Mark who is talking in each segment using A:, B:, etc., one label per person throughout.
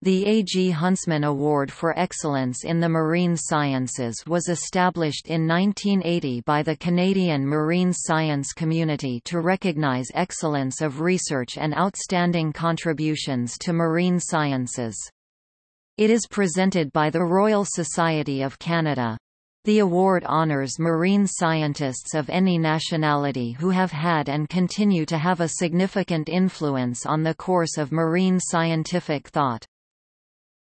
A: The A. G. Huntsman Award for Excellence in the Marine Sciences was established in 1980 by the Canadian marine science community to recognize excellence of research and outstanding contributions to marine sciences. It is presented by the Royal Society of Canada. The award honors marine scientists of any nationality who have had and continue to have a significant influence on the course of marine scientific thought.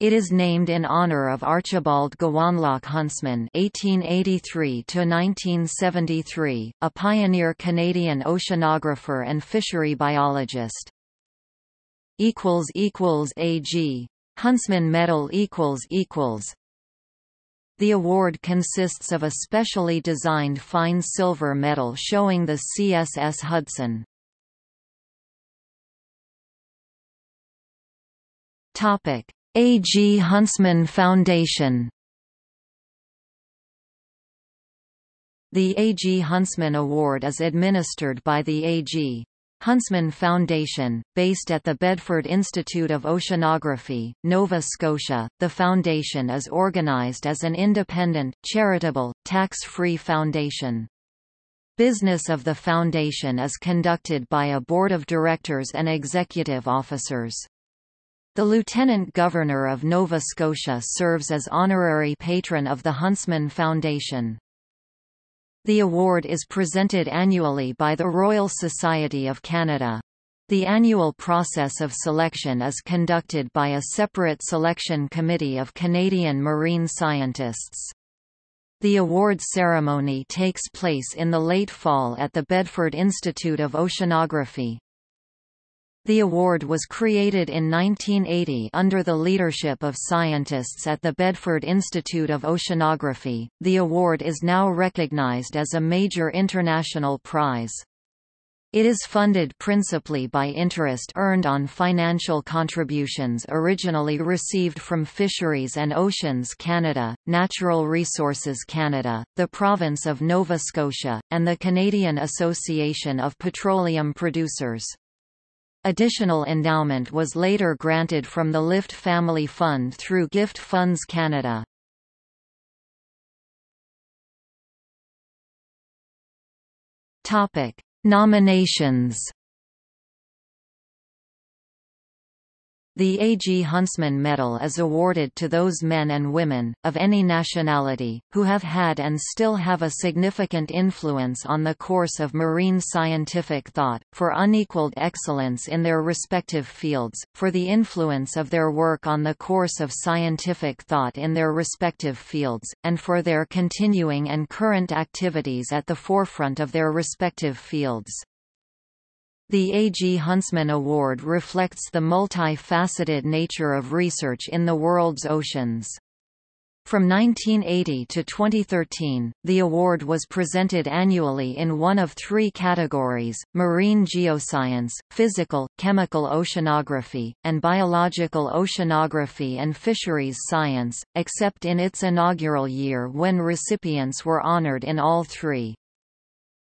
A: It is named in honor of Archibald Gowanlock Huntsman (1883–1973), a pioneer Canadian oceanographer and fishery biologist. Equals equals AG Huntsman Medal equals equals. The award consists of a specially designed fine silver medal showing the CSS Hudson. Topic: a. G. Huntsman Foundation The A. G. Huntsman Award is administered by the A. G. Huntsman Foundation, based at the Bedford Institute of Oceanography, Nova Scotia. The foundation is organized as an independent, charitable, tax-free foundation. Business of the foundation is conducted by a board of directors and executive officers. The Lieutenant Governor of Nova Scotia serves as honorary patron of the Huntsman Foundation. The award is presented annually by the Royal Society of Canada. The annual process of selection is conducted by a separate selection committee of Canadian marine scientists. The award ceremony takes place in the late fall at the Bedford Institute of Oceanography. The award was created in 1980 under the leadership of scientists at the Bedford Institute of Oceanography. The award is now recognized as a major international prize. It is funded principally by interest earned on financial contributions originally received from Fisheries and Oceans Canada, Natural Resources Canada, the Province of Nova Scotia, and the Canadian Association of Petroleum Producers. Additional endowment was later granted from the Lift Family Fund through Gift Funds Canada. Topic: Nominations The A. G. Huntsman Medal is awarded to those men and women, of any nationality, who have had and still have a significant influence on the course of marine scientific thought, for unequaled excellence in their respective fields, for the influence of their work on the course of scientific thought in their respective fields, and for their continuing and current activities at the forefront of their respective fields. The A. G. Huntsman Award reflects the multi-faceted nature of research in the world's oceans. From 1980 to 2013, the award was presented annually in one of three categories, marine geoscience, physical, chemical oceanography, and biological oceanography and fisheries science, except in its inaugural year when recipients were honored in all three.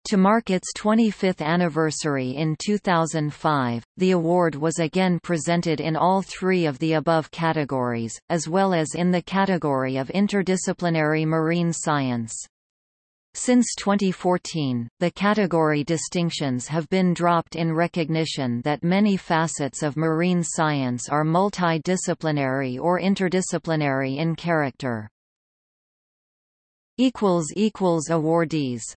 A: To mark its 25th anniversary in 2005, the award was again presented in all three of the above categories, as well as in the category of interdisciplinary marine science. Since 2014, the category distinctions have been dropped in recognition that many facets of marine science are multidisciplinary or interdisciplinary in character. Awardees